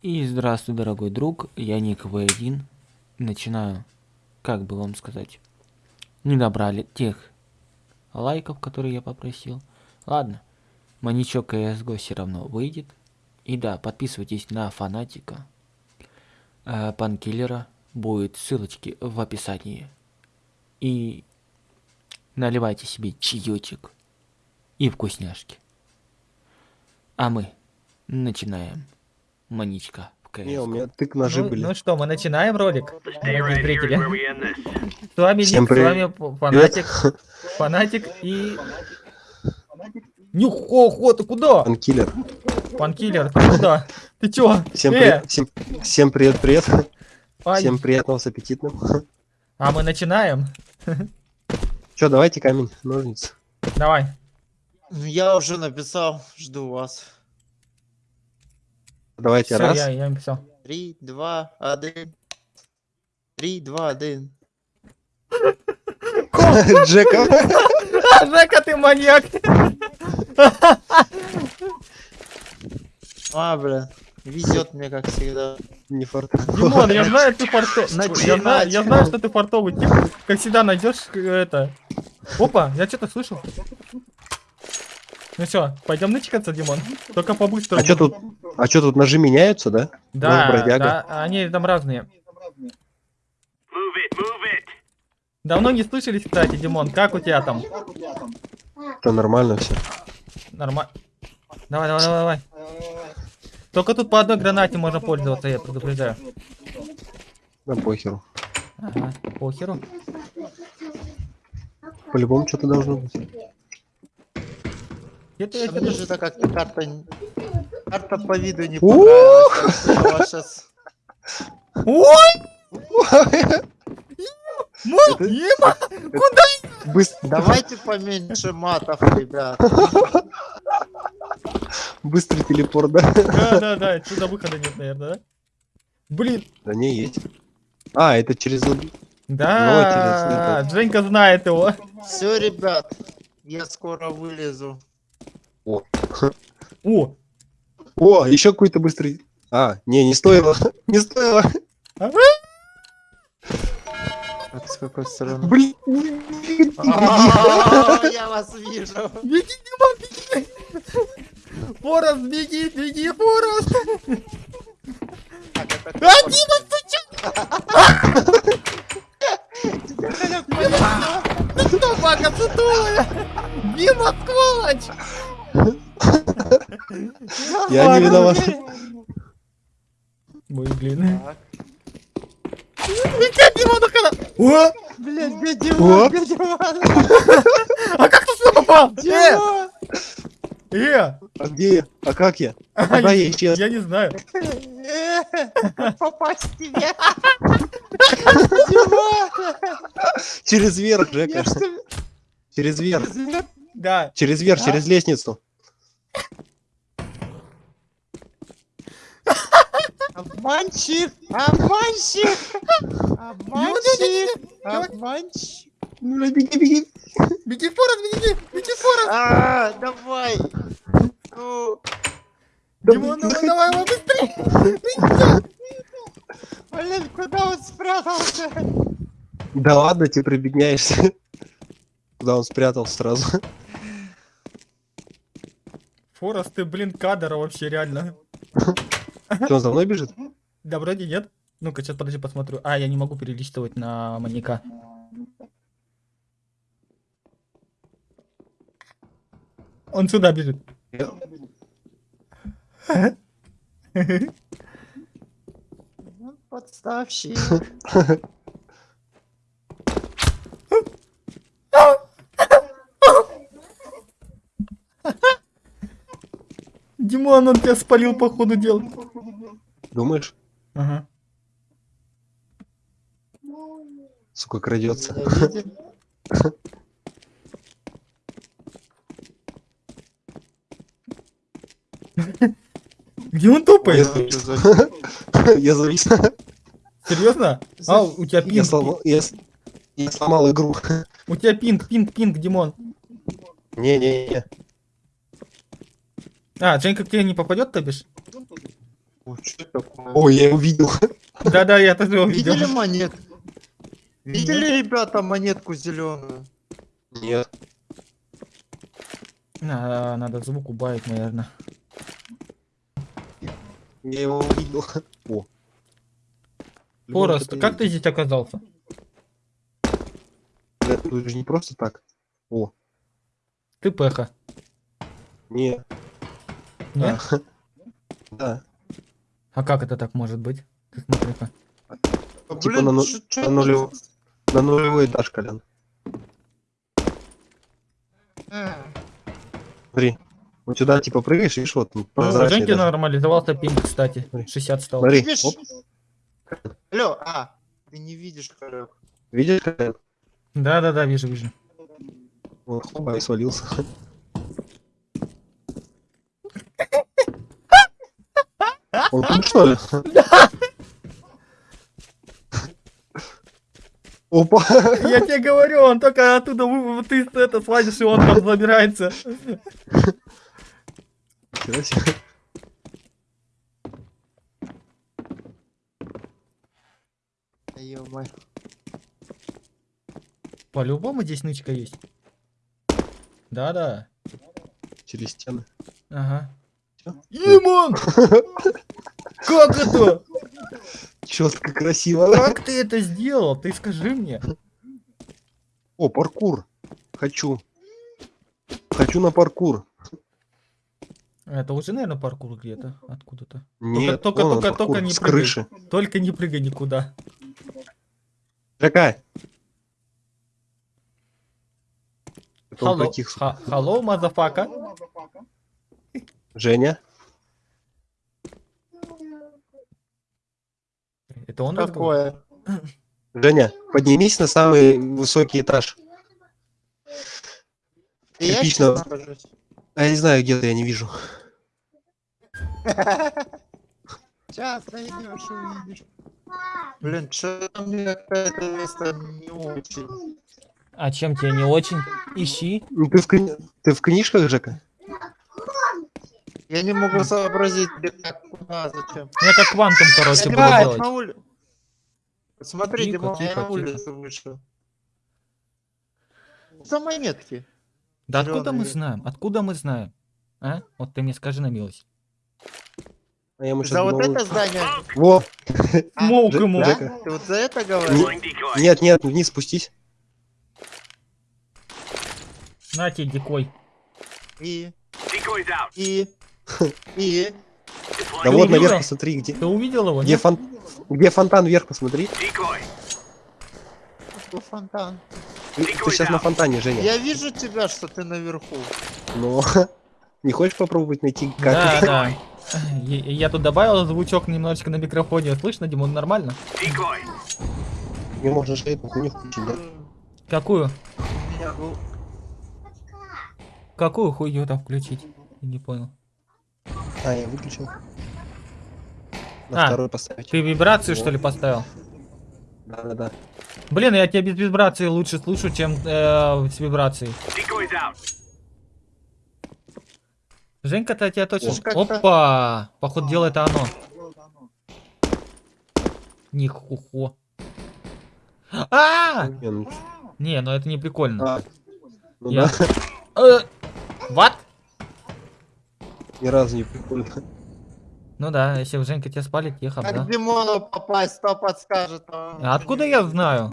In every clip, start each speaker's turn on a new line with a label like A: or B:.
A: И здравствуй, дорогой друг, я Ник В1. Начинаю, как бы вам сказать, не набрали тех лайков, которые я попросил. Ладно, маничок CSGO все равно выйдет. И да, подписывайтесь на фанатика, э, будет ссылочки в описании. И наливайте себе чаечек и вкусняшки. А мы начинаем. Маничка.
B: Не, у меня тык ножи
C: ну,
B: были.
C: ну что, мы начинаем ролик, дорогие зрители. С вами
B: Всем
C: Ник, с
B: привет.
C: вами Фанатик, Фанатик и... Нюхо, ты куда?
B: Анкиллер.
C: Панкиллер, ты куда? Ты чё?
B: Всем,
C: Э,
B: привет, всем, всем привет, привет.
C: ай.
B: Всем приятного с аппетитным.
C: А мы начинаем?
B: Че, давайте камень, ножницы.
C: Давай.
D: Ну, Я уже написал, жду вас.
B: Давайте
C: Все,
B: раз.
C: я, я написал.
D: Три, два, один. Три, два, один.
B: Джека.
C: А, Жека, ты маньяк!
D: А, бля. Везет мне, как всегда.
B: Не фарт.
C: Димон, я знаю, ты фартовый. Я знаю, я знаю, что ты фартовый тип. Как всегда найдешь э, это. Опа, я что-то слышал. Ну все, пойдем начекаться, Димон. Только побыстрее.
B: А что тут? А что тут ножи меняются, да?
C: Да,
B: Нож бродяга.
C: да, они там разные. Давно не слышались, кстати, Димон. Как у тебя там?
B: Да нормально все.
C: Нормально. Давай, давай, давай, давай. Только тут по одной гранате можно пользоваться, я предупреждаю.
B: Да похеру.
C: Ага, похеру.
B: По-любому что-то должно быть.
C: Что-то...
D: же-то как-то карта... Карта по виду не понравилась.
C: Мой, Дима! Куда?
D: Давайте поменьше матов, ребят.
B: Быстрый телепорт, да?
C: Да, да, да, отсюда выхода нет, наверное, да? Блин,
B: Да не, есть. А, это через... лоби.
C: да, Женька знает его.
D: Все, ребят. Я скоро вылезу.
C: О,
B: О, еще какой-то быстрый... А, не, не стоило. Не стоило.
D: А с какой стороны?
B: Блин.
D: А, Я вас вижу.
C: беги, Дима, беги! Форест, беги, беги, Форест! А, Дима, сучок! Ты что, бака? Дима, сволочь!
B: Я не виноват.
C: Ой, блин. Летят, канал! О!
D: Блядь, где
B: О!
D: Димон? Где Димон?
C: А как ты сюда попал? Э!
D: Димон!
C: Э!
B: А где я? А как я?
C: А,
B: Куда я исчез?
C: Я не знаю.
D: Э, Попасть в тебя!
B: Через верх, Жека.
D: Я что,
B: Через верх.
C: Да.
B: Через верх, через лестницу.
D: Обманщик! Обманщик! Обманщик! Обманщик!
B: Ну, беги, беги.
C: Беги, Форест, беги! Беги, Форест!
D: А, давай! Ну,
C: Димон, давай, давай, давай, быстрее!
D: блин, куда он спрятался?
B: Да ладно, ты прибегняешься. Куда он спрятался сразу.
C: Форест, ты, блин, кадр вообще, реально.
B: Что, он за мной бежит?
C: Да, вроде нет. Ну-ка, сейчас подожди, посмотрю. А, я не могу перелистывать на маньяка. Он сюда бежит.
B: Я-
D: Подставщик.
C: Димон, он тебя спалил по ходу дела.
B: Думаешь?
C: Ага.
B: Сука, крадется.
C: Где он
B: Я
C: топает?
B: завис. Я завис.
C: Серьезно? А, у тебя
B: Я
C: пинг.
B: сломал, я я сломал игру.
C: У тебя пинг, пинг, пинг, Димон.
B: Не-не-не.
C: А, Женька к тебе не попадет, то бишь?
D: Такое?
B: Ой, я его видел.
C: Да-да, я тоже увидел.
D: Видели монет? Видели, ребята, монетку зеленую?
B: Нет.
C: А, надо звук убавить, наверное.
B: Я его увидел. О. Лёва,
C: как ты здесь оказался?
B: Это тут же не просто так. О,
C: Ты пеха.
B: не.
C: Нет?
B: Да. Да.
C: А как это так может быть? Ты смотри-ка.
D: А,
B: Типа на, ну-
D: чё- чё
B: на, нулев- на нулевой этаж, Колян.
D: Э,
B: Смотри. Вот сюда типа прыгаешь, видишь, вот
C: Ну,
B: прозрачный
C: Женьки нормализовался пинг, кстати.
B: Смотри.
C: 60 стал.
B: Смотри,
D: Видишь?
B: оп,
D: Алло, а, ты не видишь, Колян.
B: видишь, Колян?
C: Да-да-да, вижу, вижу.
B: Вот, хоба, и свалился. Он тут что ли? Опа!
C: Я тебе говорю, он только оттуда вы- ты это слазишь, и он там забирается.
D: Да ё-моё.
C: По-любому здесь нычка есть. Да-да.
B: Через стены.
C: Ага. Имон! Как это?
B: Четко, красиво.
C: Как ты это сделал? Ты скажи мне.
B: О, паркур. Хочу. Хочу на паркур.
C: Это уже, наверное, паркур где-то. Откуда-то.
B: Нет,
C: только- только-
B: паркур,
C: только не
B: с
C: прыгай.
B: крыши.
C: Только не прыгай никуда.
B: Он
C: Hello, hello, мазафака.
B: Женя?
C: Это он?
D: Такое.
B: Женя, поднимись на самый высокий этаж.
D: Нахожусь.
B: А я не знаю, где-то я не вижу.
D: Сейчас найдешь, увидишь. Блин, что-то мне какое-то место не очень.
C: А чем тебе не очень? Ищи.
B: Ну, Ты в, кни- ты в книжках, Жека?
D: Я не могу сообразить, где, как, куда, зачем.
C: Я как квантум, короче,
D: Я
C: буду делать.
D: на ули- Смотри,
C: Тихо,
D: Димон, я
C: тихо,
D: на
C: тихо.
D: улицу вышел. За монетки.
C: Да откуда мы знаем? Откуда мы знаем? А? Вот ты мне скажи на милость.
B: А я ему
D: За вот это здание.
B: Во!
C: Смоук ему.
D: Ты вот за это говоришь?
B: Нет, нет, вниз спустись.
C: На тебе, дикой.
D: И. И. И.
B: Да
C: Ты
B: вот наверх посмотри, где,
C: Ты увидел его?
B: где,
C: нет?
B: фон... где фонтан вверх посмотри.
D: Какой фонтан.
B: Ты, сейчас на фонтане, Женя.
D: Я вижу тебя, что ты наверху.
B: Но не хочешь попробовать найти как?
C: Да, да. Я, я тут добавил звучок немножечко на микрофоне. Слышно, Димон, нормально?
B: Не можно же эту хуйню включить, да?
C: Какую?
D: У меня был-
C: Какую хуйню там включить? Не понял.
B: А, я выключил. На
C: А,
B: второй поставить.
C: Ты вибрацию, что ли, поставил?
B: Да, да, да.
C: Блин, я тебя без вибрации лучше слышу, чем э, с вибрацией. Женька-то тебя точно...
D: Как-то-
C: Опа! Походу дела это оно. Нихухо. А!
B: Не, ну,
C: Не, ну это не прикольно.
B: а, ну
C: Я-
B: да,
C: Э, What?
B: Ни разу не прикольно.
C: Ну да, если Женька тебя спалит, ехал,
D: Как
C: да.
D: Димону попасть, кто подскажет. а он
C: А откуда я знаю?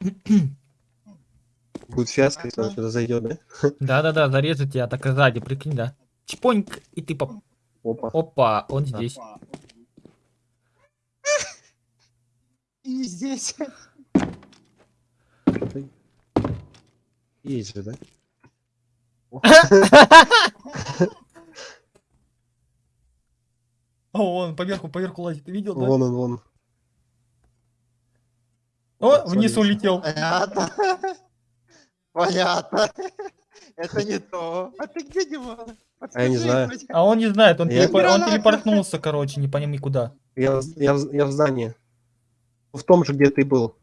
B: Будет фиаско, если он сюда зайдет, да?
C: Да-да-да, зарежет тебя так и сзади, прикинь, да. Чпоньк, и ты поп...
B: Опа.
C: Опа, он здесь.
D: И здесь.
B: Есть же, да?
C: О, он поверху, поверху лазит, ты видел, да?
B: Вон он, вон.
C: О, вниз улетел.
D: Понятно. Понятно. Это не то. А ты где, Димон?
B: А я не знаю.
C: А он не знает, он,
B: Я-
C: телепо- он телепортнулся, короче, не пойми куда.
B: Я, в- я, в- я в здании. В том же, где ты был.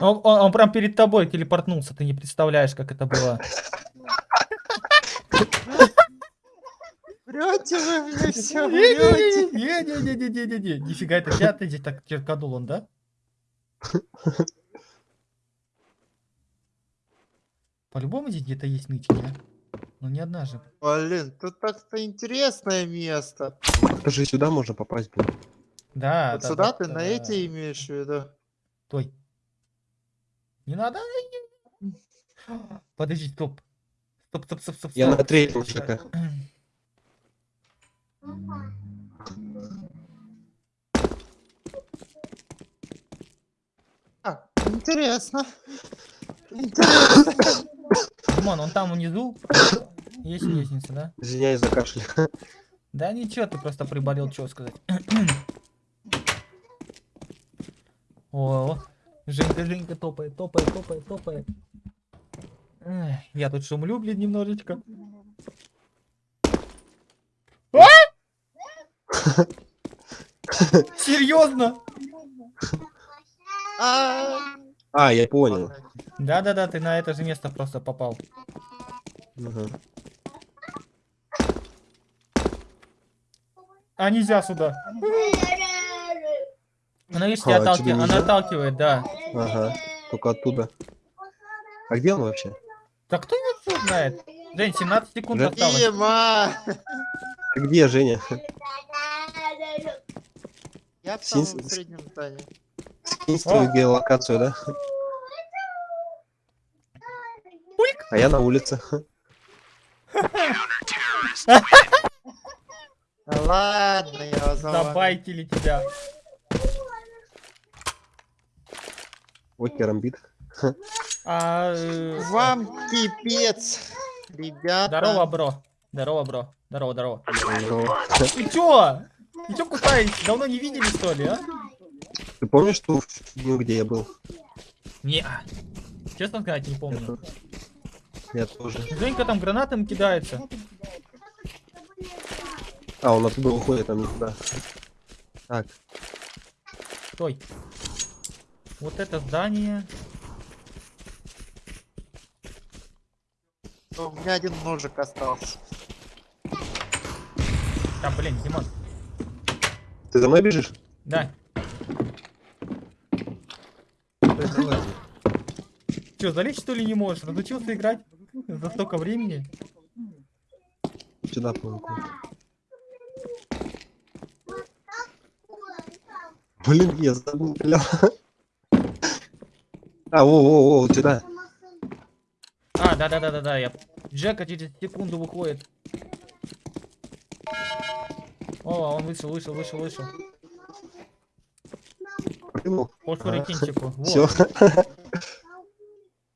C: Он, он- он прям перед тобой телепортнулся, ты не представляешь, как это было.
D: Врете вы мне все, врете.
C: Не-не-не-не-не-не-не. Нифига, это я ты здесь так черканул он, да? По-любому здесь где-то есть нычки, а? Ну не одна же.
D: Блин, тут так-то интересное место.
B: Это же сюда можно попасть, блин.
C: Да,
D: Вот
C: да,
D: сюда
C: да,
D: ты на
C: да.
D: эти имеешь в виду?
C: Стой. Не надо. Подожди, стоп. Стоп, стоп, стоп, стоп.
B: Я на третьем.
D: А, интересно. Интересно.
C: Димон, он там внизу. Есть лестница, да?
B: Извиняюсь за кашель.
C: Да ничего, ты просто приболел, что сказать. О, Женька, Женька топает, топает, топает, топает. Эх, Я тут шумлю, блин, немножечко. А! Серьезно?
D: А,
B: А, я понял.
C: Да-да-да, ты на это же место просто попал.
B: Ага.
C: А нельзя сюда. Она, видишь, тебя
B: А,
C: отталки-
B: тебе
C: она
B: нельзя?
C: отталкивает, да.
B: Ага. Только оттуда. А где он вообще?
C: Да кто его знает? Жень, 17 секунд
B: Жень?
C: осталось.
D: Дима!
B: Ты где, Женя?
D: Я в
B: Син-
D: самом среднем здании.
B: Скинь свою геолокацию, да? А я на улице.
D: Да ладно, я вас.
C: Забайтили тебя.
B: Вот керамбит.
C: А, э,
D: Вам пипец, ребята.
C: Здорово, бро. Здорово, бро. Здорово, здорово.
B: Ну,
C: Ты чё? Ты чё кусаешь? Давно не видели, что ли, а?
B: Ты помнишь ту фигню, где я был?
C: Не. Честно сказать, не помню.
B: Я тоже.
C: Женька там гранатами кидается.
B: А, он оттуда уходит, там никуда. Так,
C: Стой. Вот это здание.
D: У меня один ножик остался.
C: Да, блин, Димон.
B: ты за мной бежишь?
C: Да. Чё, залезть что ли не можешь? Разучился играть за столько времени?
B: Сюда, по Блин, я забыл. А, во, во, вот сюда.
C: А, да-да-да-да-да, я... Джека через секунду выходит. О, он вышел, вышел, вышел, вышел.
B: Прыгнул.
C: По.
B: Все.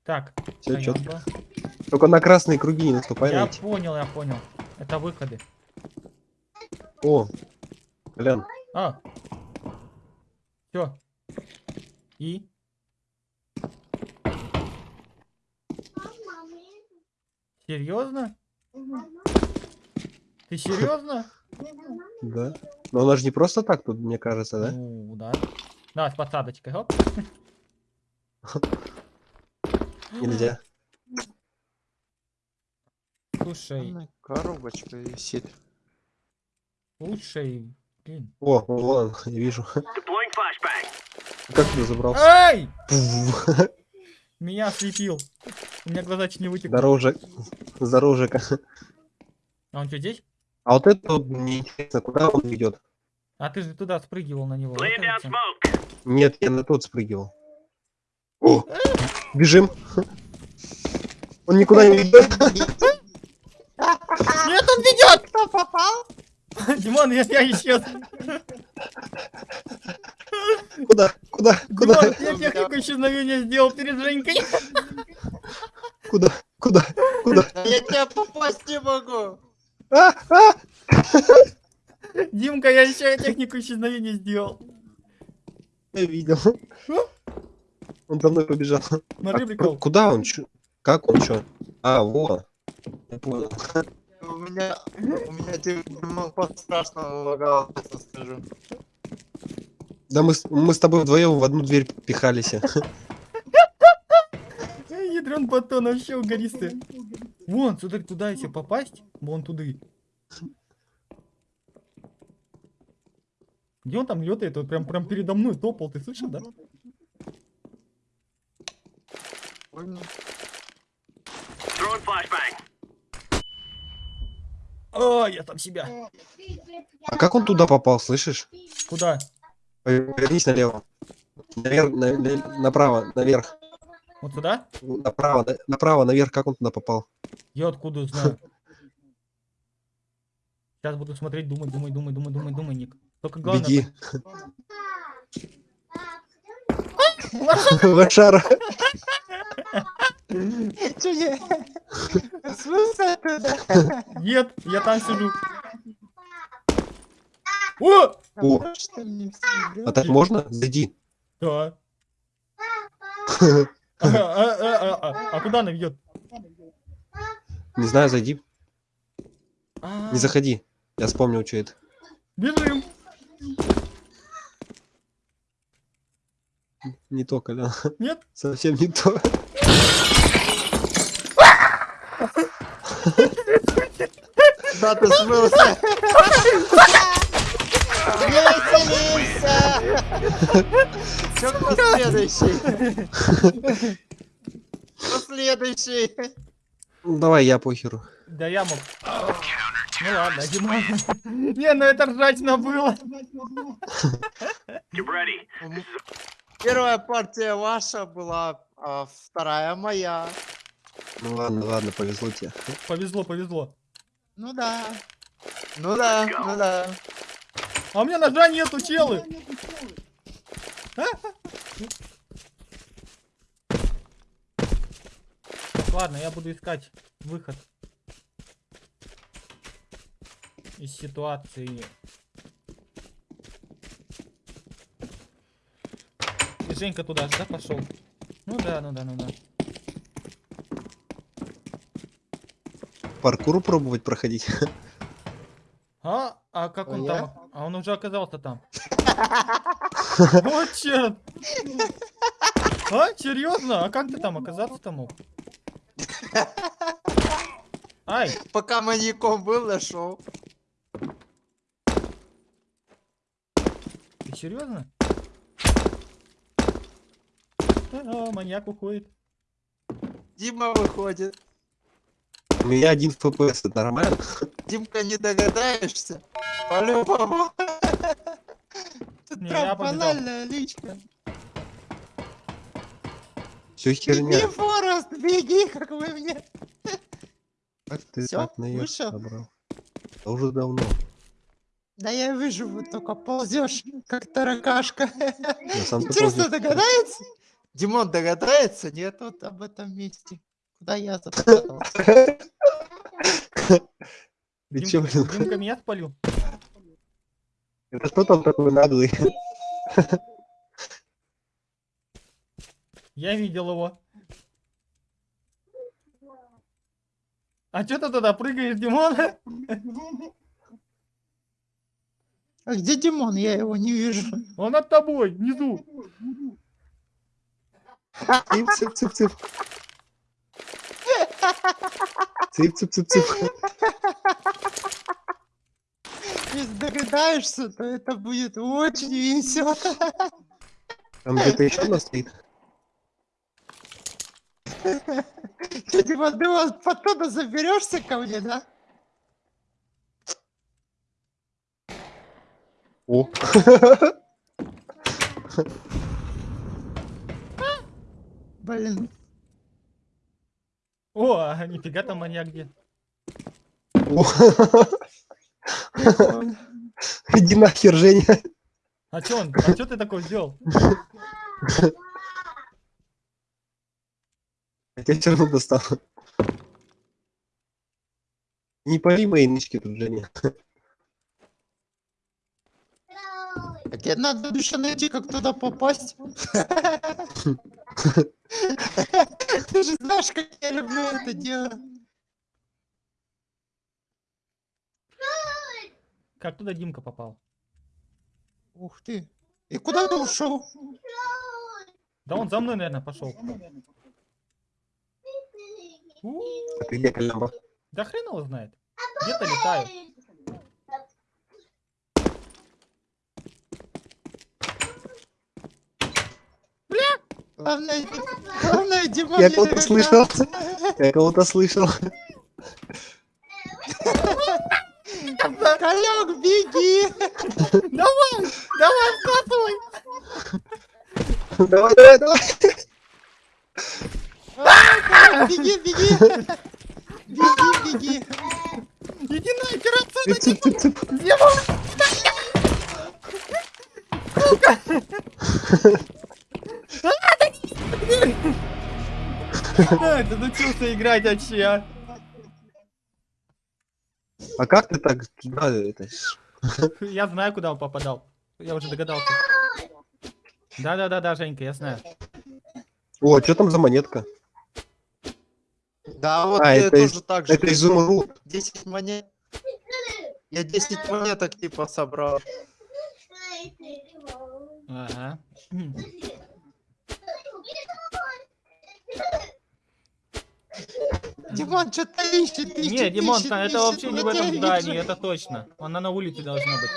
C: Так.
B: все четко.
C: стоянка.
B: Только на красные круги не наступай.
C: Я понял, я понял. Это выходы.
B: О, Колян,
C: А. Все. И? Серьезно? Ты серьезно?
B: да? Но она же не просто так тут, мне кажется, да?
C: Ну, да. Да, с посадочкой. Оп.
B: Нельзя.
C: Слушай,
D: Коробочка висит.
C: слушай, блин.
B: О, вон, он, я вижу. Как ты забрался? Пф,
C: Меня ослепил. У меня глаза чуть не вытекли.
B: Здорово, Жека.
C: А он что, здесь?
B: А вот это вот мне интересно, куда он идет?
C: А ты же туда спрыгивал на него.
B: Нет, я на тот спрыгивал. О, бежим. Он никуда не идет.
C: Нет, он ведет!
D: Кто попал?
C: Димон, я, я исчез.
B: Куда? Куда? Куда?
C: Димон, я технику исчезновения сделал перед Женькой.
B: Куда? Куда? Куда?
D: Я тебя попасть не могу.
B: А, а!
C: Димка, я еще технику исчезновения сделал.
B: Я видел. Он за мной побежал.
C: Смотри,
B: А,
C: прикол.
B: Куда он? Как он? Чё? А, вот. Я понял
D: у меня, у меня типа страшного лагало, честно скажу.
B: Да мы, мы с тобой вдвоем в одну дверь пихались.
C: Ядрен батон, вообще угористый. Вон, сюда, туда если попасть, вон туда. Где он там летает? Он прям, прям передо мной топал, ты слышал, да?
D: Понял.
C: О, я там себя.
B: А как он туда попал, слышишь?
C: Куда?
B: Повернись налево. Наверх, на- на- направо, наверх.
C: Вот сюда?
B: Направо, на- направо, наверх, как он туда попал?
C: Я откуда знаю? Сейчас буду смотреть, думать, думать, думать, думать, думать, думать, Ник. Только главное...
B: Беги. Лошара.
D: Чё я? Смысл туда?
C: Нет, я там сижу. О!
B: О,
D: мне
B: а так можно? Зайди.
C: Да. А, а, а, а, а, а куда она ведет?
B: Не знаю, зайди.
C: А,
B: Не заходи. Я вспомнил, что это.
C: Бежим.
B: Не то, Колян.
C: Нет?
B: Совсем не то.
D: Куда ты смылся? Веселимся! Чё кто следующий? Кто следующий?
B: Ну, давай я похеру.
C: Да я мог. Ну ладно, Димон. Не, ну это ржачно было.
D: Первая партия ваша была, а вторая моя.
B: Ну ладно, ладно, повезло тебе.
C: Повезло, повезло.
D: Ну да. Ну да, ну да.
C: А у меня ножа нету, челы. Ладно, я буду искать выход из ситуации. И Женька туда же, да, пошел? Ну да, ну да, ну да.
B: Паркур пробовать проходить.
C: А? А как
D: А
C: он там? А он уже оказался там. Вот черт! А, серьезно? А как ты там оказаться-то мог? Ай,
D: Пока маньяком был, нашел.
C: ты серьезно? А, маньяк уходит.
D: Дима выходит.
B: У меня один ФПС, это нормально?
D: Димка, не догадаешься? По-любому. Тут
C: Не,
D: прям банальная личка.
B: Все
D: Беги,
B: херня.
D: Форест, беги, как вы мне.
B: Как ты
D: Всё,
B: так
D: вышел?
B: собрал? Да уже давно.
D: Да я вижу, вот только ползешь, как таракашка. Интересно, догадается? Димон догадается? Нет, вот об этом месте. Куда я запутал?
B: Ты чё, блин?
C: Димка меня спалил.
B: Это что там такой наглый?
C: Я видел его. А что ты туда прыгаешь, Димон?
D: А где Димон? Я его не вижу.
C: Он над тобой, внизу.
B: Цып, цып, цып, цып. Цып.
D: Если догадаешься, то это будет очень весело.
B: Там где-то еще нас стоит.
D: Ты, Димон, ты вот потом заберешься ко мне, да?
B: О,
D: Блин.
C: О, а нифига там маньяк где.
B: Иди нахер, Женя.
C: А чё он? А чё ты такой сделал?
B: Я тебя все равно достал. Не пали мои нычки тут, Женя.
D: Тебе надо еще найти, как туда попасть. Ты же знаешь, как я люблю это дело.
C: Как туда Димка попал?
D: Ух ты. И куда ты ушел?
C: Да он за мной, наверное, пошел.
B: А?
C: Да хрен его знает. Где-то летаю.
D: Главное, главное, Димон
B: Я кого-то слышал. Я кого-то слышал.
D: Колек, беги!
C: Давай, давай, вкатывай.
B: Давай, давай, давай.
D: Беги, беги! Беги, беги!
C: Иди нахер отсюда,
B: Цып, цып, цып.
C: Димон. А, Ты научился играть вообще, а?
B: А как ты так туда это?
C: Я знаю, куда он попадал. Я уже догадался. Да-да-да-да, Женька, я знаю.
B: О, что там за монетка?
D: Да, вот
B: А, это из-
D: тоже так же.
B: Это изумруд.
D: 10 монет. Я 10 монеток типа собрал.
C: Ага.
D: Димон, что-то ищет, ищет,
C: Не, Димон,
D: ищет,
C: это вообще не в этом здании, это точно. Она на улице должна быть.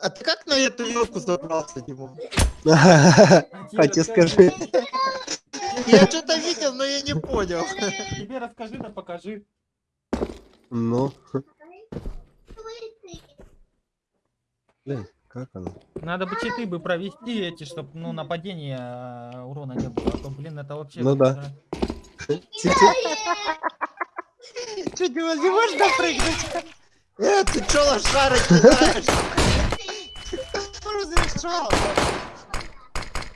D: А ты как на эту елку забрался, Димон?
B: А тебе скажи.
D: Я что-то видел, но я не понял.
C: Тебе расскажи, да покажи.
B: Ну. Блин, как оно?
C: Надо бы читы бы провести эти, чтобы ну нападения а, урона не было. А то, блин, это вообще.
B: Ну да.
D: Что, Димон, не можешь допрыгнуть? Э, ты чё лошара кидаешь? Что разрешал?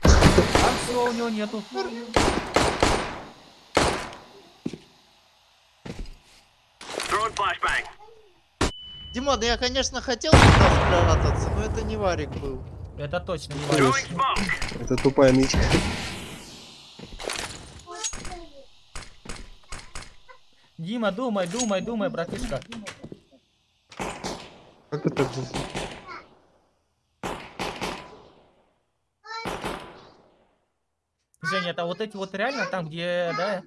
C: А все, у него нету.
D: Димон, я, конечно, хотел туда спрятаться, но это не Варик был.
C: Это точно не важно.
B: Это тупая нычка.
C: Дима, думай, думай, думай, братишка.
B: Как это?
C: Женя, это вот эти вот реально там, где, да?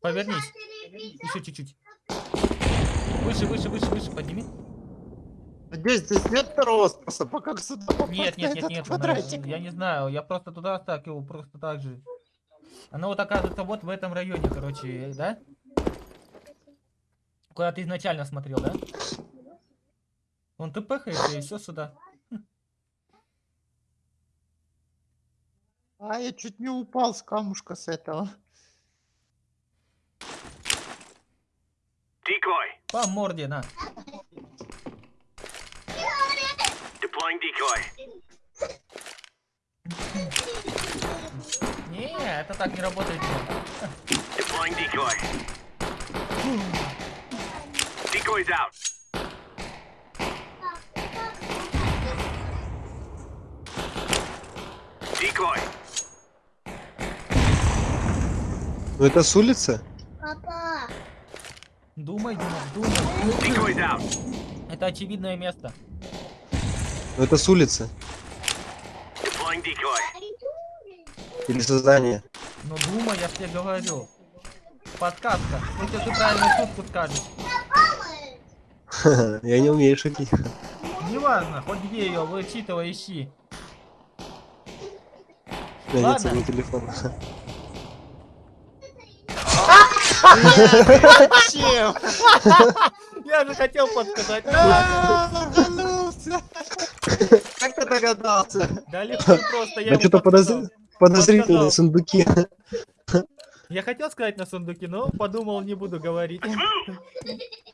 C: Повернись. Еще чуть-чуть. Выше, выше, выше, выше, подними.
D: Надеюсь, здесь нет второго способа, как сюда попасть
C: Нет, нет, нет, нет,
D: квадратик.
C: я не знаю, я просто туда стакивал, просто так же. Она вот оказывается вот в этом районе, короче, да? Куда ты изначально смотрел, да? Вон ты пыхаешься и все сюда.
D: А, я чуть не упал с камушка с этого.
E: Decoy.
C: По морде, на.
E: Deploying decoy.
C: Не, это так не работает.
E: Deploying decoy. Decoy's out. Decoy.
B: Ну это с улицы?
C: Думай, Дима, думай.
E: Out.
C: Это очевидное место.
B: Ну это с улицы. Или со здания.
C: Ну думай, я тебе говорю. Подсказка. Если ты правильную шутку скажешь.
B: Я не умею шутить.
C: Неважно, хоть где ее, вычитывай, ищи. Ладно.
B: своего телефона.
D: Зачем?
C: Я же хотел подсказать.
D: Как ты догадался?
C: Да легко просто. Я
B: что-то подозрительные сундуки.
C: Я хотел сказать на сундуке, но подумал, не буду говорить.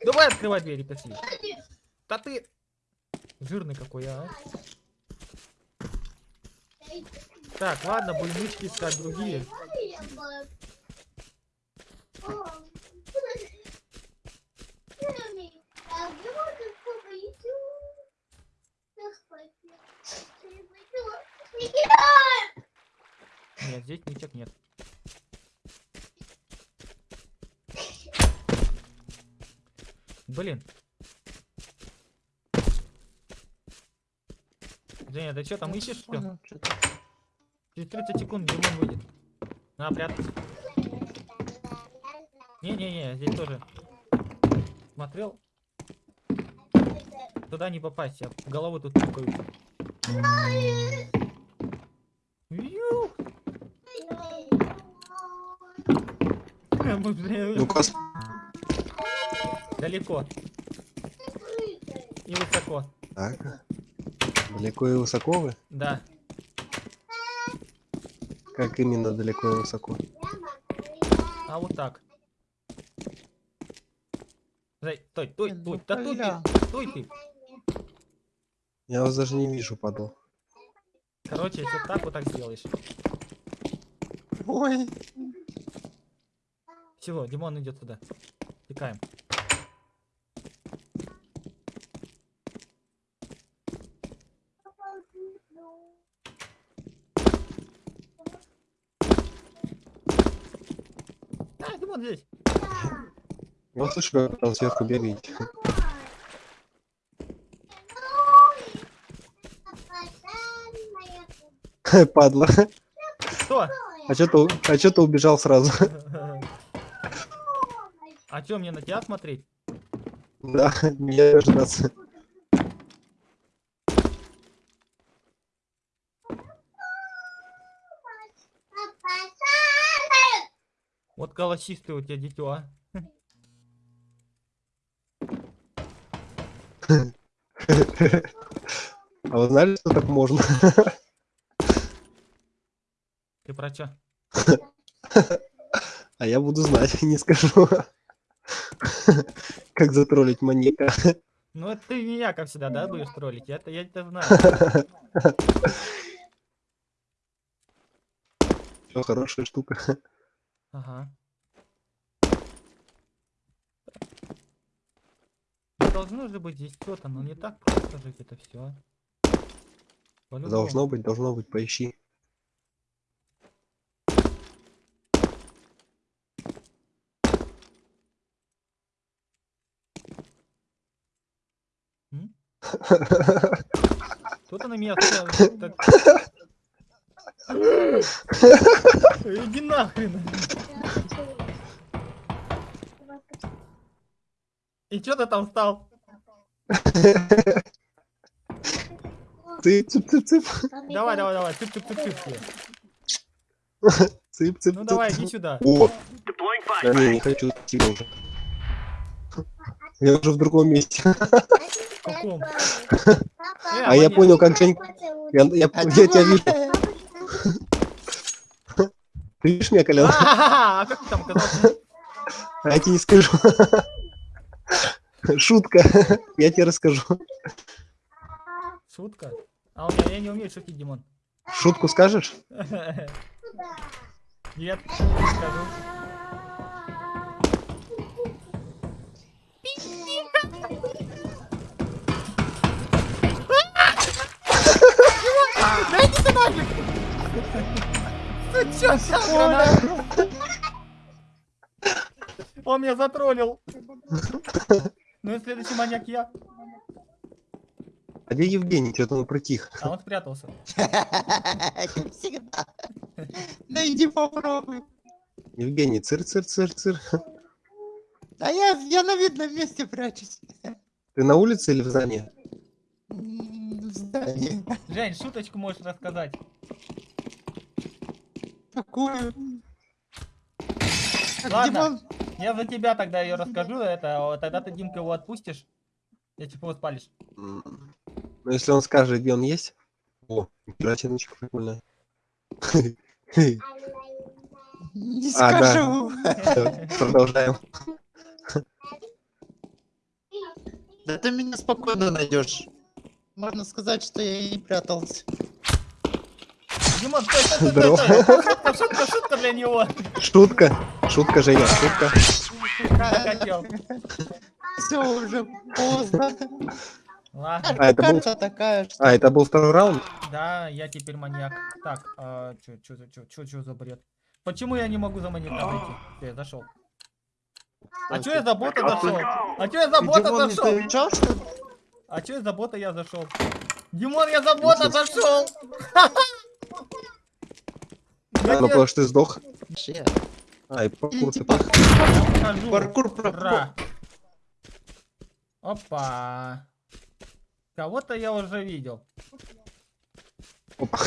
C: Давай открывай двери, пошли. Да ты... Жирный какой, а. Так, ладно, будем нычки искать другие. Нет, здесь ничек нет. Блин. Женя, ты что там ищешь?
D: Понял.
C: Через 30 секунд Димон выйдет. На, прятаться. Не-не-не, здесь тоже. Смотрел? Туда не попасть, я в голову тут тыкаю. Ю!
B: Ну-ка,
C: Далеко. И высоко.
B: так. Далеко и высоко вы?
C: Да.
B: Как именно далеко и высоко?
C: А вот так. Стой, стой,
D: Ну,
C: стой, да стой ты, стой ты.
B: Я вас даже не вижу, падал.
C: Короче, если так вот так сделаешь.
D: Ой.
C: Всего, Димон идет туда. Текаем. А, Димон здесь.
B: Вот слышу, как там сверху бегаете. Падла.
C: Что?
B: А чё ты, а чё ты убежал сразу?
C: А что, мне на тебя смотреть?
B: Да, не дождаться.
C: Вот голосистый у тебя дитё, а.
B: А вы знали, что так можно?
C: Ты про чё?
B: А я буду знать, не скажу. Как затроллить маньяка.
C: Ну это ты меня, как всегда, да, будешь троллить? Я-то, я это знаю.
B: Всё, хорошая штука.
C: Ага. Должно же быть здесь что-то, но не так просто жить это все.
B: Должно быть, должно быть, поищи.
C: Кто-то на меня так- Иди нахрен. И чё ты там стал?
B: Цып, цып, цып, цып.
C: Давай, давай, давай. Цып, цып, цып, цып.
B: Цып, цып,
C: Ну давай, иди сюда.
B: О, да не, не хочу идти уже. Я уже в другом месте.
C: Каком? Э,
B: А я понял, как Жень... Я, я,
D: А
B: я тебя вижу. Ты видишь меня, Колян?
C: А как ты там оказался?
B: А я тебе не скажу. Шутка. Я тебе расскажу.
C: Шутка? А у меня я не умею шутить, Димон.
B: Шутку скажешь?
C: Нет, не скажу. Дайте! Ты чё? Он меня затроллил. Ну и следующий маньяк я.
B: А где Евгений? Что-то он притих.
C: А он спрятался.
D: Как всегда. Да иди попробуй.
B: Евгений, цир, цир, цир, цир.
D: А я, я на видном месте прячусь.
B: Ты на улице или в здании?
D: В здании.
C: Жень, шуточку можешь рассказать.
D: Какую?
C: Ладно.
D: Димон,
C: Я за тебя тогда ее расскажу, это, тогда ты Димка его отпустишь. Я типа его спалишь.
B: Ну, если он скажет, где он есть. О, гратиночка прикольная.
D: не
B: А,
D: скажу.
B: Продолжаем.
D: Да ты меня спокойно найдешь. Можно сказать, что я и не прятался.
C: Димон, стой, стой, стой, стой, стой. Шутка, шутка, шутка для него.
B: Шутка. Шутка, Женя, шутка.
D: Все уже поздно.
C: Ладно,
B: А, это был-
D: такая, что...
B: А, это был второй раунд?
C: да, я теперь маньяк. Так, а, чё, за- бред? Почему я не могу за маньяком зайти? Всё, я зашел. А чё я за бота зашел? А чё я за бота зашел?
D: что?
C: А чё я за бота я зашел? Димон, я за бота зашел!
B: А,
C: Я
B: ну потому что ты сдох. А, и паркур ты
C: покажу.
D: паркур про...
C: Опа. Кого-то я уже видел.
B: Опа.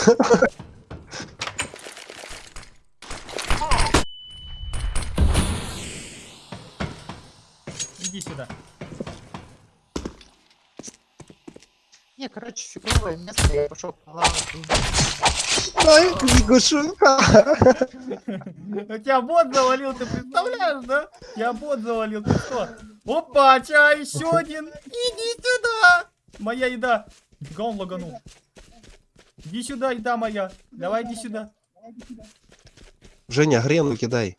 C: Иди сюда.
D: Не, короче, фиговое место, я пошел плавать.
B: Ай, лягушонка.
C: У тебя бот завалил, ты представляешь, да? Тебя бот завалил, ты что? Опа, ча, еще один. Иди сюда. Моя еда. Нифига он лаганул. Иди сюда, еда моя. Давай, иди сюда.
B: Женя, грену кидай.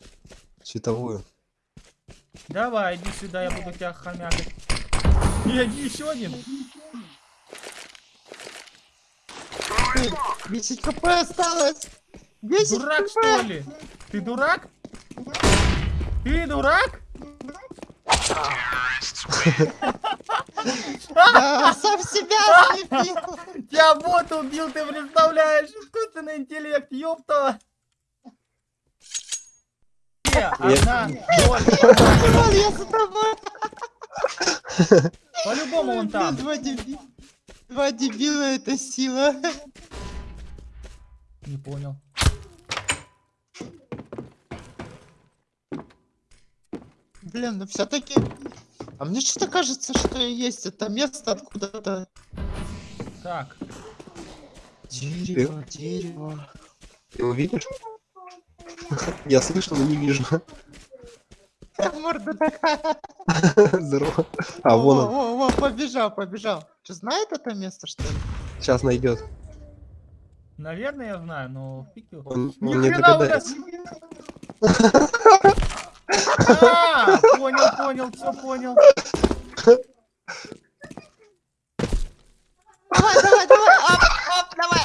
B: Световую.
C: Давай, иди сюда, я буду тебя хомякать. Иди еще один.
D: 10 хп осталось. 10
C: Дурак,
D: хп.
C: что ли? Ты дурак? Ты дурак?
D: Да, сам себя слепил.
C: Тебя бот убил, ты представляешь? Искусственный интеллект, ёпта. Э, одна, ноль.
D: Вон, я за тобой.
C: По-любому он там.
D: Два дебила. Это сила.
C: Не понял.
D: Блин, ну все-таки. А мне что-то кажется, что есть это место откуда-то.
C: Так,
D: Дерево, дерево.
B: Ты его видишь? Я слышал, но не вижу.
D: Морда такая.
B: Здорово. А, вон он.
D: Во, во, побежал, побежал. Что, знает это место, что ли?
B: Сейчас найдет.
C: наверное, я знаю, но фиг его.
B: Он,
C: Ни
B: он не догадается.
C: А, понял, понял, все понял.
D: Давай, давай, давай, оп, оп, давай.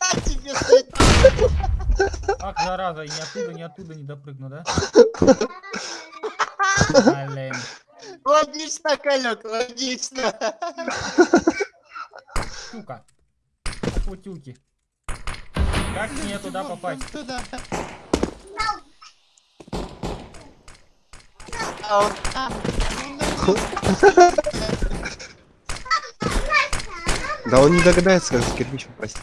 D: На тебе стоит.
C: Ах, зараза, и ни оттуда, ни оттуда не допрыгну, да? Блин.
D: Логично, Калек, логично.
C: Сука. Путюки. Как мне туда попасть?
D: Туда.
B: Да он не догадается, как за кирпич попасть.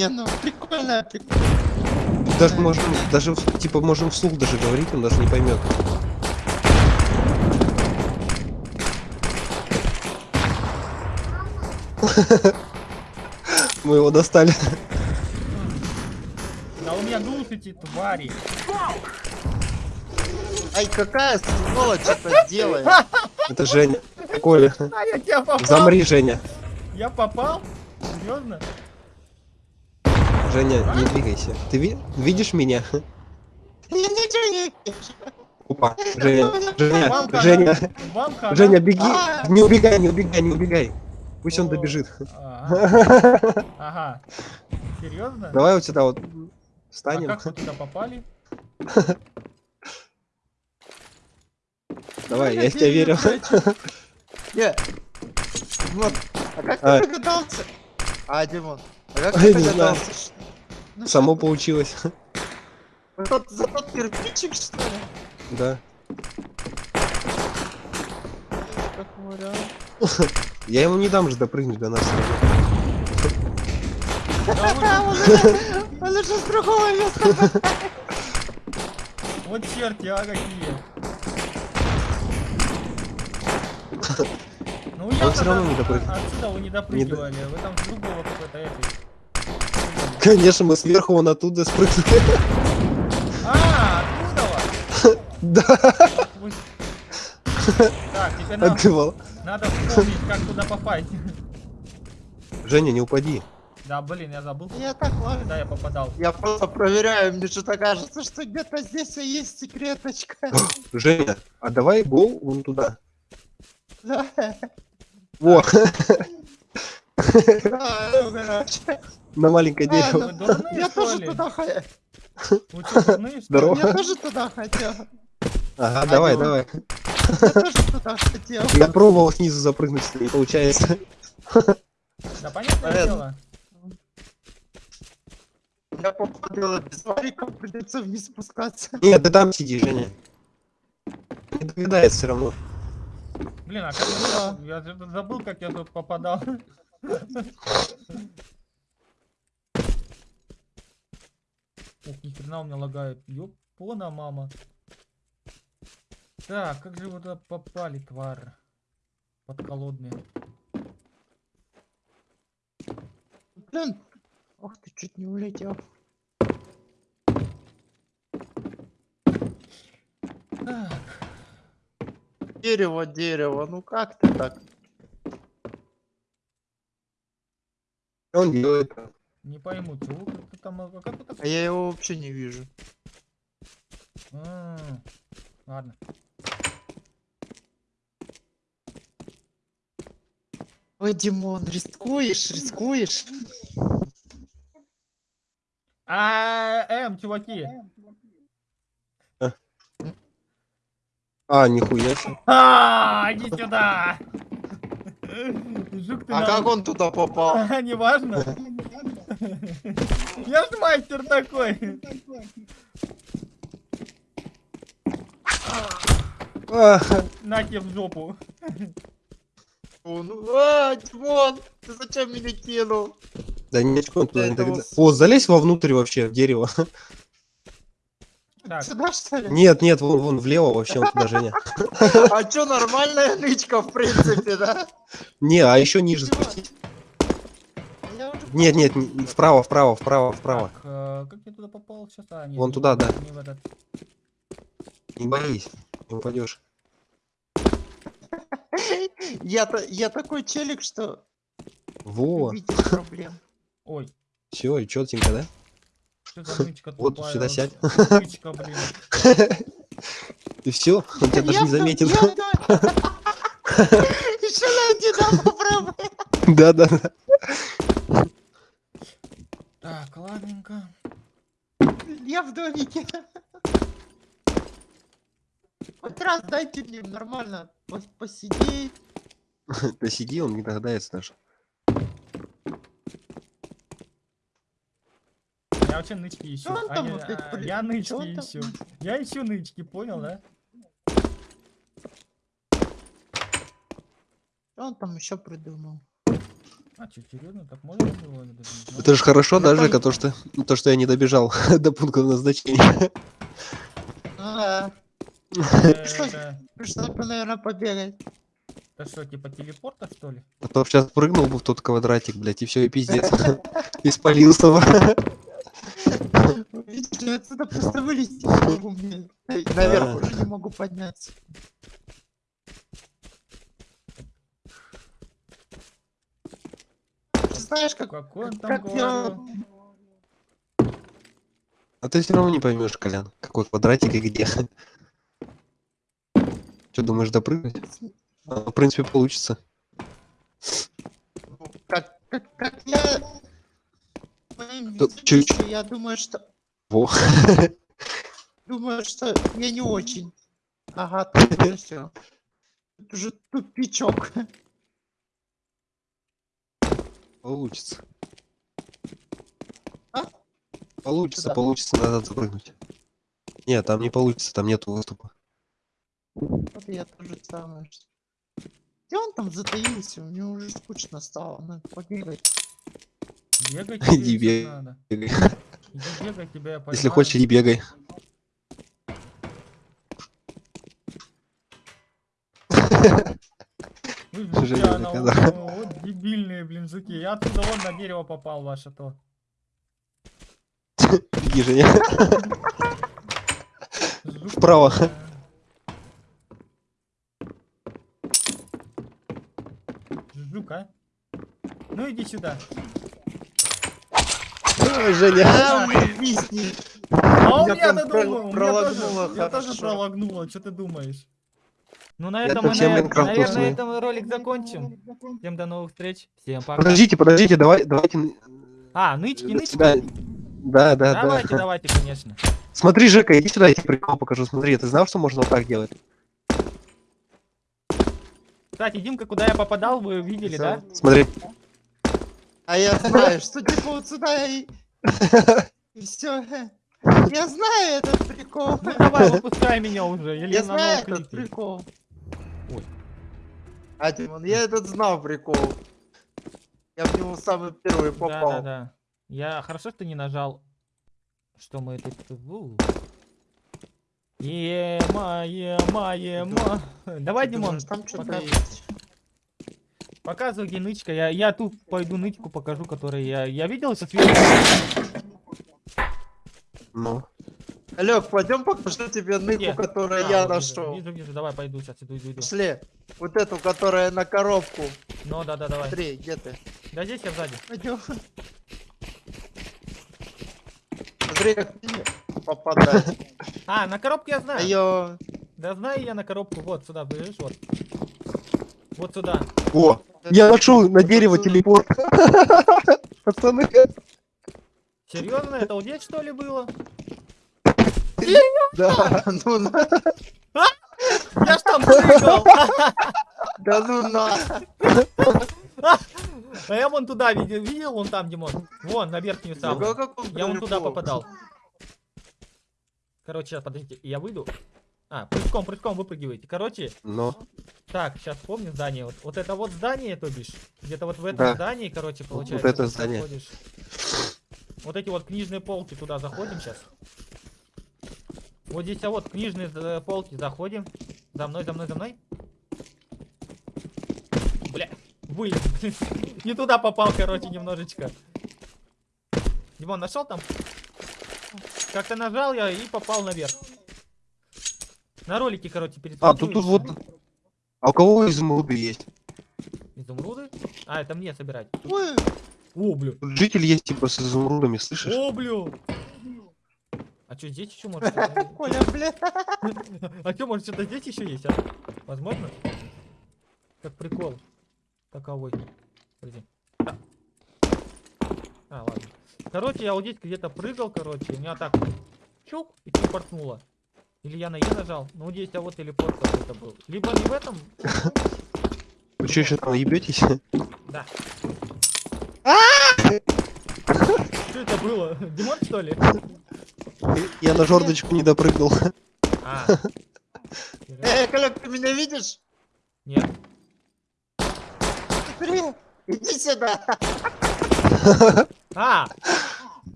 D: Не, ну прикольно, прикольно.
B: Даже можем, даже типа можем вслух даже говорить, он даже не поймет. Мы его достали.
C: Да у меня глушите, твари.
D: Ай, какая сволочь это делает.
B: Это Женя. Коля.
C: А я тебя попал.
B: Замри, Женя.
C: Я попал? Серьезно?
B: Женя, не двигайся. Ты ви- видишь меня? Опа. Женя, Женя. Женя. Женя, беги.
D: А.
B: Не убегай, не убегай, не убегай. Пусть он добежит.
C: Ага. Серьезно?
B: Давай вот сюда вот
C: А
B: встанем.
C: как вы туда попали?
B: Давай, я в тебя верю.
D: Не. Вот. А как
B: А.
D: ты догадался? А, Димон. А как ты догадался?
B: Само получилось.
D: За тот, за тот кирпичик, что ли?
B: Да.
D: Как вариант.
B: Я ему не дам же допрыгнуть до нас.
D: Он уже- с другого места.
C: Вот черти, а какие. Ну я
B: Он всё равно не допрыгнул.
C: Отсюда вы не допрыгивали, вы там с другого какой-то этой.
B: Конечно, мы сверху вон оттуда спрыгнули.
C: А, оттуда?
B: Да,
C: Так, теперь нам
B: отбивал.
C: надо вспомнить, как туда попасть.
B: Женя, не упади.
C: Да, блин, я забыл,
D: Я так ладно.
C: куда я попадал.
D: Я просто проверяю, мне что-то кажется, что где-то здесь и есть секреточка.
B: Женя, а давай гол вон туда.
D: Да.
B: Во,
D: А, ну, короче.
B: На маленькое
D: А,
B: дерево.
D: Я тоже туда хотел.
B: Здорово.
D: Я тоже туда хотел.
B: Ага, давай, давай.
D: Я тоже туда хотел.
B: Я пробовал снизу запрыгнуть, не получается.
C: Да понятное
D: Понятно.
C: дело.
D: Я попадала без вариков, придется вниз спускаться.
B: Нет, ты там сиди, Женя. Не догадается все равно.
C: Блин, а как я, я же забыл, как я тут попадал. Ух, ни хрена у меня лагает. Ёпона, мама. Так, как же вы туда попали, тварь? Подколодные.
D: Блин. Ох ты, чуть не улетел.
C: Так,
D: Дерево, дерево, ну как ты так?
B: Он делает?
C: Не пойму, чего ты там, а как так...
D: А я его вообще не вижу.
C: А, Ладно.
D: Ой, Димон, рискуешь, рискуешь?
C: А, эм, чуваки.
B: А, нихуя себе.
C: А, иди сюда. Жук ты
D: А
C: нам-
D: как он туда попал?
C: А, не важно. Я ж мастер такой. На тебе в жопу.
D: Он, а, Димон, ты зачем меня кинул?
B: Да не очко, он туда не
D: вот-
B: О, залезь вовнутрь вообще, в дерево.
C: Так,
D: Сюда что ли?
B: Нет, нет, вон, вон влево вообще, вот туда, Женя.
D: А чё, нормальная нычка, в принципе, да?
B: Не, а еще ниже спустить. Нет, нет, вправо, вправо, вправо, вправо.
C: так, э, как я туда попал сейчас? А, нет,
B: Вон
C: не
B: туда,
C: в-
B: да.
C: Не в этот.
B: Не боись, не упадешь.
D: Я, я такой челик, что
B: Во,
D: проблем.
C: Ой,
B: все, и четенько, да?
C: что за нычка
B: Вот
C: тупая
B: сюда сядь.
C: Нычка, блин.
B: И все, он тебя даже не заметил.
D: Еще найди нам попробуй.
B: Да, да, да.
C: Так, ладненько.
D: Я в домике. Хоть раз дайте мне нормально пос- посидеть.
B: Да сиди, он не догадается даже.
C: Я вообще нычки ищу.
D: Он
C: А
D: там опять,
C: а,
D: блин?
C: Я нычки
D: он там?
C: ищу. Я ищу нычки, понял, да?
D: Что он там еще придумал?
C: А что, серьезно? Так можно было? Даже.
B: Это же хорошо,
D: Я
B: да,
D: тоже-
B: Жека, то, что, то, что я не добежал до пункта назначения.
D: А,
C: Э? Это
D: пришлось бы, наверное, побегать.
C: это что, типа телепорта, что ли?
B: А то сейчас прыгнул бы в тот квадратик, блядь, и все, и пиздец. И спалился бы.
D: Видишь, я отсюда просто вылезти не могу. Наверх
B: А.
D: уже не могу подняться. Знаешь, как,
C: Какой он там
D: как я...
B: А ты все равно не поймешь, Колян, какой квадратик и где. Что, думаешь, допрыгнуть? А, в принципе, получится.
D: Как, как, как я...
B: Тут чуть-
D: Я думаю, что...
B: Во.
D: Думаю, что я не очень. Ага, тут все. Тут уже тупичок.
B: Получится.
D: А?
B: Получится,
D: Куда?
B: получится, надо запрыгнуть. Нет, там не получится, там нету выступа.
D: Вот я тоже самое. Где он там затаился? Мне уже скучно стало. Надо побегать.
C: Бегать тебе
B: бегай. Бегай.
C: Тебя я
B: Если хочешь, иди бегай.
C: Вы
B: Женя наказал.
C: Дебильные, блин, жуки. Я отсюда вон на дерево попал ваше то.
B: Иди, Женя. Вправо.
C: Жук, а? Ну иди сюда.
B: Ой, Женя.
D: А, висни.
C: А у
D: Меня
C: меня
D: прям
C: то
D: про-
C: думаю, у меня
D: пролагнуло
C: тоже, я тоже пролагнуло, что ты думаешь? Ну на этом мы, на- наверное,
B: уснул.
C: этом ролик закончим. Всем до новых встреч. Всем пока.
B: Подождите, подождите, давай, давайте.
C: А, нычки, нычки.
B: Да, да, да,
C: давайте,
B: да.
C: давайте, конечно.
B: Смотри, Жека, иди сюда, я тебе прикол покажу. Смотри, ты знал, что можно вот так делать?
C: Кстати, Димка, куда я попадал, вы видели, да?
B: Смотри.
D: А я знаю, что типа вот сюда и... И все. Я знаю этот прикол.
C: Ну давай, выпускай меня уже. Или
D: Я
C: на
D: знаю этот прикол. А, Димон, я этот знал прикол. Я в него самый первый
C: Да,
D: попал.
C: да, да. Я хорошо, что не нажал, что мы тут... У. Ема, ема, ема. Давай,
D: Ты
C: Димон,
D: думаешь, там что-то есть.
C: показывай, где нычка. Я, я тут пойду нычку покажу, который я... Я видел со сверху.
B: Ну.
D: Олег, пойдем покажу тебе ныку,
C: Где?
D: которую
C: А,
D: я
C: вот вижу,
D: нашел.
C: Вижу, вижу, давай пойду сейчас, иду, иду, иду.
D: Пошли. Вот эту, которая на коробку.
C: Ну, да, да, давай.
D: Смотри, где ты?
C: Да здесь я сзади.
D: Пойдем. Смотри, как попадать.
C: А, на коробку я знаю.
D: Айо.
C: Да знаю я на коробку. Вот сюда, видишь, вот. Вот сюда.
B: О, я нашел на дерево телепорт. Пацаны.
C: Серьезно, это вот здесь что ли было?
B: Да.
D: Ну на.
C: Я ж там прыгал.
D: Да ну на.
C: А я вон туда видел, видел вон там, Димон? Вон, на верхнюю самую.
D: Он
C: Я вон туда попадал. Короче, сейчас, подождите, я выйду. А, прыжком, прыжком выпрыгиваете. Короче,
B: Ну,
C: так, сейчас помню здание. Вот, вот это вот здание, то бишь. Где-то вот в этом
B: Да.
C: здании, короче, получается.
B: это
C: ты
B: здание.
C: заходишь. Вот эти вот книжные полки туда заходим сейчас. Вот здесь, а вот книжные э, полки заходим. За мной, за мной, за мной. Бля, вы. Не туда попал, короче, немножечко. Димон, нашел там? Как-то нажал я и попал наверх. На ролике, короче, перед
B: а, тут, тут вот... А у кого изумруды есть?
C: Изумруды? А, это мне собирать.
D: Ой,
C: О, блю.
B: Тут житель есть типа с изумрудами, слышишь?
C: О, блю. А что, здесь еще может? что-то-
D: Коля, бля.
C: А что, может, что-то здесь еще есть, а? Возможно? Как прикол. Таковой. Подожди. А. А, ладно. Короче, я вот здесь где-то прыгал, короче, у меня так чук и телепортнуло. Или я на Е нажал. Ну, здесь, а вот телепорт какой-то был. Либо не в этом.
B: Вы что, еще там ебетесь?
C: Да. Что это было? Димон, что ли?
B: Я на жердочку не допрыгнул.
C: А.
D: Эй, Коля, ты меня видишь?
C: Нет.
D: Смотри, иди сюда.
C: А!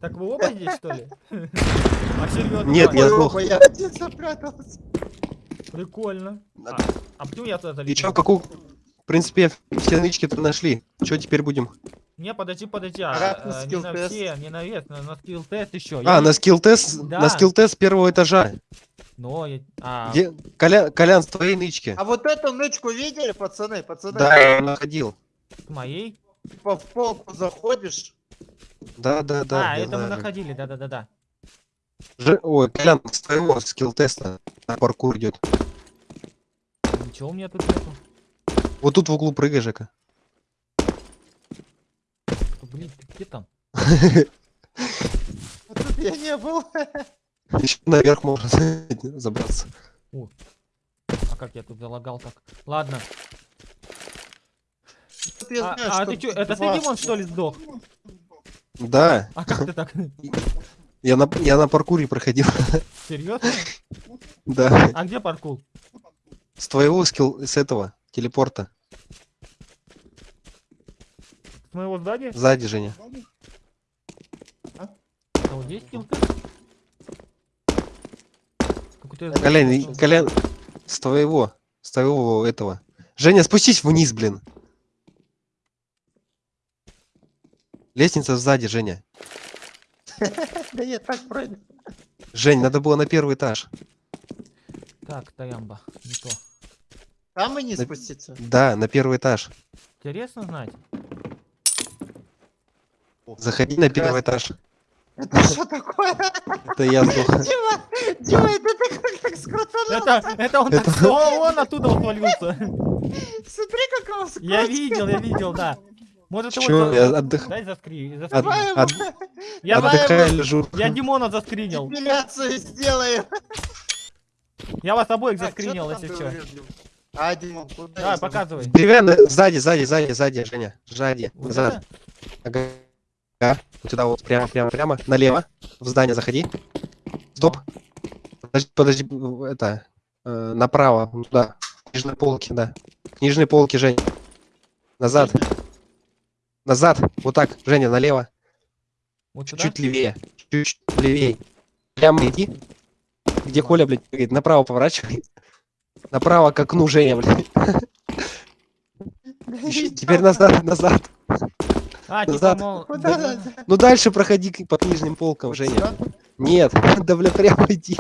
C: Так вы оба здесь, что ли? А?
B: Нет, я сдох.
D: Я один запрятался.
C: Прикольно. А, а почему я туда
B: И
C: залез?
B: чё, какую... В принципе, все нычки-то нашли. Что теперь будем?
C: Не, подожди, подожди, а, а, не
D: скилл
C: на
D: тест.
C: все, не на вес, на, на скилл тест еще.
B: А, на скилл-тест,
C: Да.
B: на скилл-тест первого этажа.
C: Но, я... а,
B: Где... Коля... Колян, с твоей нычки.
D: А вот эту нычку видели, пацаны? Пацаны,
B: Да, я находил.
C: с моей?
D: по в полку заходишь.
B: Да, да, да.
C: а,
B: я
C: это мы
B: знаю.
C: находили, да-да-да-да.
B: Ж- Ой, Колян, с твоего скилл-теста на паркур идет.
C: Ничего у меня тут нету.
B: Вот тут в углу прыгай, Жека.
C: Блин, ты где там?
D: Вот тут я не был.
B: Еще наверх можно забраться.
C: А как я тут залагал так? Ладно.
D: Тут я
C: А,
D: знаю,
C: а
D: что
C: ты чё, это ты, Димон, что ли, сдох?
B: Да,
C: А как ты так?
B: я на, я на паркуре проходил.
C: Серьезно?
B: Да.
C: А где паркул?
B: С твоего скилл, с этого, телепорта.
C: С моего здания?
B: Сзади, Женя.
C: А вот здесь я
B: Колян, Колян, с твоего, с твоего этого. Женя, спустись вниз, блин. Лестница сзади, Женя.
D: Да я так пройду.
B: Жень, надо было на первый этаж.
C: Так, Таямба, не то.
D: Там и не спуститься.
B: Да, на первый этаж.
C: Интересно знать.
B: Заходи на первый этаж.
D: Это что такое?
B: Это я сдох.
D: Дима, Дима, это ты как так скрутанул?
C: Это, это он так,
B: Это-
C: О, он оттуда свалился.
D: Смотри, как его
C: Я
D: скрутил.
C: видел, я видел, да. Может его...
B: Чё,
C: за-
B: я отдых...
C: Дай заскри,
B: От-.
D: Давай
B: от-
D: ему
C: Я,
D: давай
B: отдыхаю, лежу.
C: я Димона заскринил.
D: эпиляцию сделаем.
C: Я вас обоих
D: Так,
C: заскринил, если что.
D: А, Дима, куда
C: Давай,
D: я
C: показывай.
B: Деревянная, сзади, сзади, сзади, сзади, Женя. Сзади, назад. Ага. Ага. Вот сюда вот, прямо, прямо, прямо. Налево. В здание заходи. Стоп. Подожди, подожди, это... э, направо, туда. Нижней полки, да. Книжные полки, Жень. Назад. Назад. Вот так, Женя, налево.
C: Вот сюда?
B: Чуть левее. Чуть левее. Прямо иди. Где Коля, блядь, говорит, направо поворачивай. Направо к окну, Женя, блядь. Теперь назад, назад.
C: А, типа,
B: назад.
C: мол,
D: Куда
C: да-
D: надо?
B: Ну дальше проходи по книжным полкам, Женя.
D: Сюда?
B: Нет, да бля, прямо иди.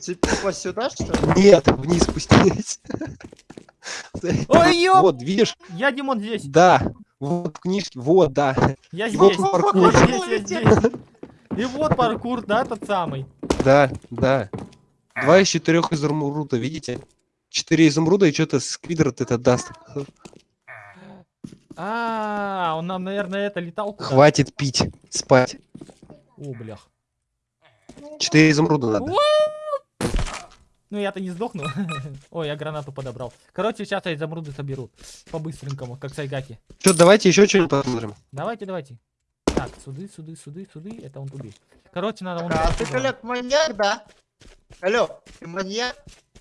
D: Типа сюда, что ли?
B: Нет, вниз спустись.
C: Ой, ёп!
B: Вот, видишь?
C: Я Димон здесь.
B: Да. Вот в книжке, вот, да.
C: Я
B: И вот
C: здесь.
B: паркур.
C: Я здесь, я здесь. И вот паркур, да, тот самый.
B: Да, да. Два из четырех изумруда, видите? Четыре изумруда и что-то сквидрот это даст.
C: А, он нам, наверное, это летал.
B: Хватит пить, спать.
C: О, блях.
B: Четыре изумруда надо.
C: Ну, я-то не сдохну. Ой, я гранату подобрал. Короче, сейчас я изумруды соберу. По-быстренькому, как сайгаки.
B: Что, давайте еще что-нибудь посмотрим.
C: Давайте, давайте. Так, суды, суды, суды, суды. Это он туды. Короче, надо.
D: А ты. Коляк, маньяк, да? Алло, ты маньяк?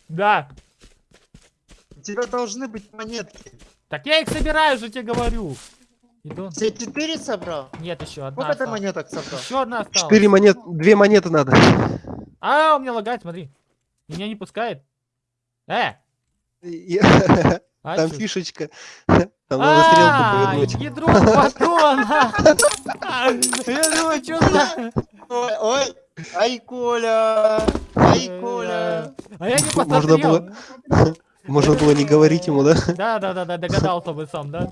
C: Да.
D: У тебя должны быть монетки.
C: Так я их собираю же, тебе говорю. Иду.
D: Все четыре собрал?
C: Нет, еще одна
D: Сколько ты монеток собрал?
C: Еще одна осталась.
B: Четыре монет, две монеты надо.
C: А, у меня лагает, смотри. Меня не пускает. Э,
B: И-
C: а
B: Там
C: чё?
B: фишечка. Там надо стрелку
C: А,
B: повернуть.
C: ядро батона. Я думаю, что за...
D: Ой, ой, ай, Коля, ай, Коля.
C: А я не
B: Можно
C: посмотрел.
B: Можно было не говорить ему, да?
C: Да, да, да, да, догадался бы сам, да?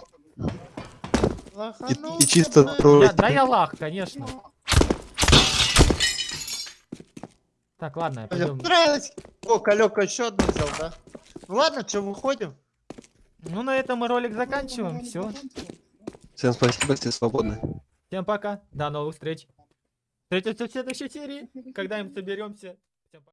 D: Лоханулся,
B: и чисто.
C: Я- да, я лах, конечно. Так, ладно, пойдем.
D: понравилось. О, Колек еще одну взял, да? Ну ладно, что, выходим?
C: Ну, на этом мы ролик заканчиваем. Все.
B: Всем спасибо, все свободны.
C: Всем пока. До новых встреч. Встретимся в следующей серии, когда им соберемся. Всем пока.